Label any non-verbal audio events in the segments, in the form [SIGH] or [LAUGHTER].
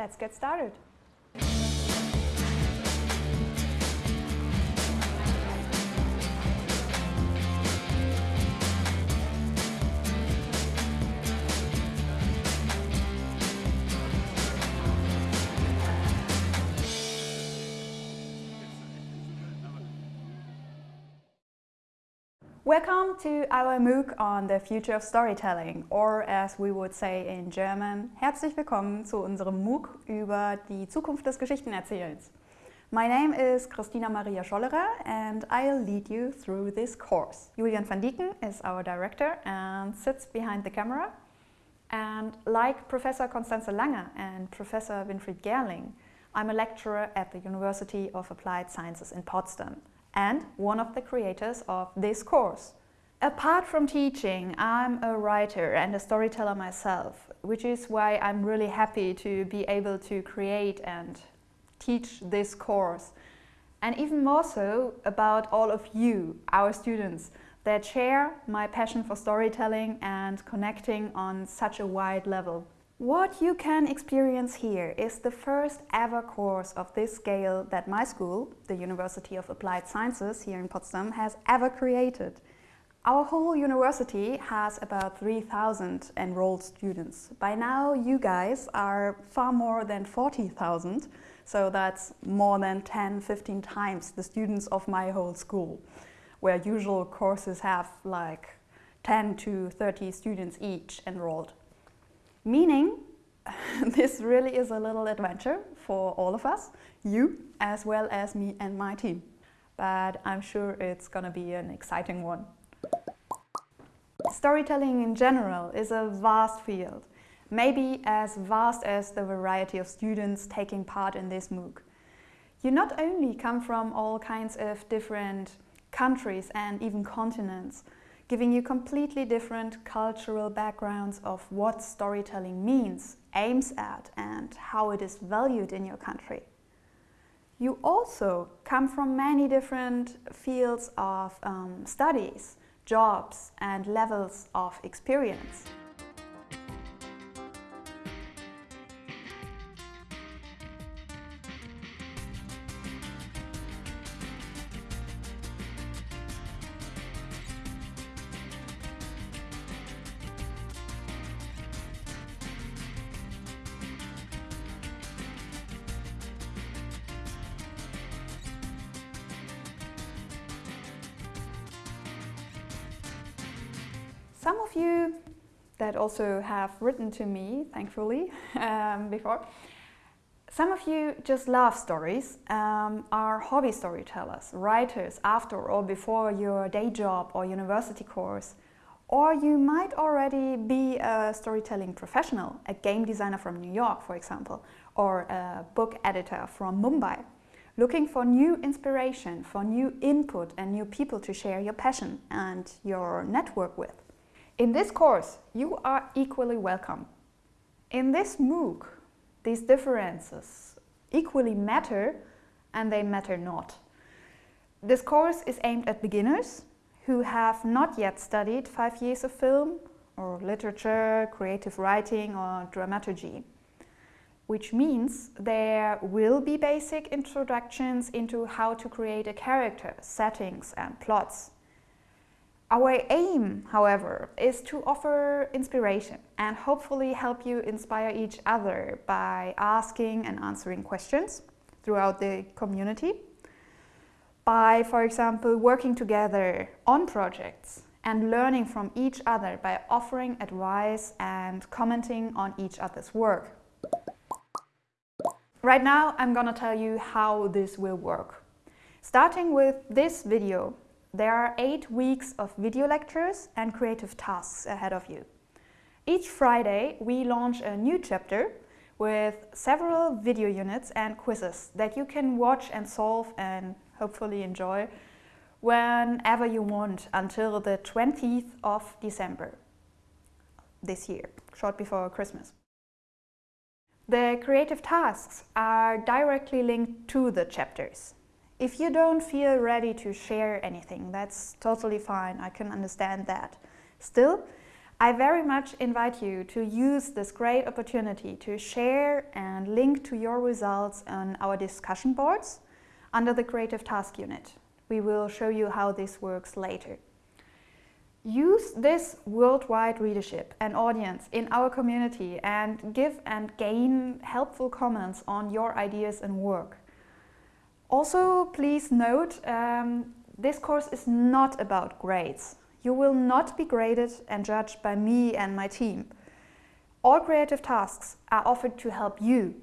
let's get started. Welcome to our MOOC on the future of storytelling, or as we would say in German, herzlich willkommen zu unserem MOOC über die Zukunft des Geschichtenerzählens. My name is Christina Maria Schollerer and I'll lead you through this course. Julian van Dieken is our director and sits behind the camera. And like Professor Constanze Langer and Professor Winfried Gerling, I'm a lecturer at the University of Applied Sciences in Potsdam and one of the creators of this course. Apart from teaching, I'm a writer and a storyteller myself, which is why I'm really happy to be able to create and teach this course. And even more so about all of you, our students, that share my passion for storytelling and connecting on such a wide level. What you can experience here is the first ever course of this scale that my school, the University of Applied Sciences here in Potsdam, has ever created. Our whole university has about 3,000 enrolled students. By now you guys are far more than 40,000, so that's more than 10, 15 times the students of my whole school, where usual courses have like 10 to 30 students each enrolled. Meaning, [LAUGHS] this really is a little adventure for all of us, you as well as me and my team. But I'm sure it's gonna be an exciting one. Storytelling in general is a vast field, maybe as vast as the variety of students taking part in this MOOC. You not only come from all kinds of different countries and even continents, giving you completely different cultural backgrounds of what storytelling means, aims at and how it is valued in your country. You also come from many different fields of um, studies, jobs and levels of experience. Some of you that also have written to me, thankfully, [LAUGHS] um, before, some of you just love stories, um, are hobby storytellers, writers after or before your day job or university course. Or you might already be a storytelling professional, a game designer from New York, for example, or a book editor from Mumbai, looking for new inspiration, for new input and new people to share your passion and your network with. In this course, you are equally welcome. In this MOOC, these differences equally matter and they matter not. This course is aimed at beginners who have not yet studied five years of film or literature, creative writing or dramaturgy, which means there will be basic introductions into how to create a character, settings and plots our aim, however, is to offer inspiration and hopefully help you inspire each other by asking and answering questions throughout the community, by, for example, working together on projects and learning from each other by offering advice and commenting on each other's work. Right now, I'm gonna tell you how this will work. Starting with this video, there are eight weeks of video lectures and creative tasks ahead of you. Each Friday, we launch a new chapter with several video units and quizzes that you can watch and solve and hopefully enjoy whenever you want until the 20th of December this year, short before Christmas. The creative tasks are directly linked to the chapters. If you don't feel ready to share anything, that's totally fine. I can understand that. Still, I very much invite you to use this great opportunity to share and link to your results on our discussion boards under the Creative Task Unit. We will show you how this works later. Use this worldwide readership and audience in our community and give and gain helpful comments on your ideas and work. Also, please note, um, this course is not about grades. You will not be graded and judged by me and my team. All creative tasks are offered to help you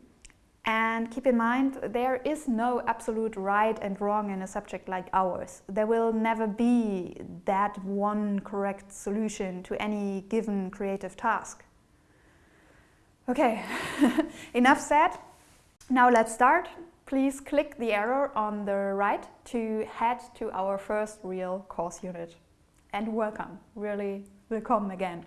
and keep in mind, there is no absolute right and wrong in a subject like ours. There will never be that one correct solution to any given creative task. Okay, [LAUGHS] enough said. Now let's start. Please click the arrow on the right to head to our first real course unit. And welcome, really welcome again.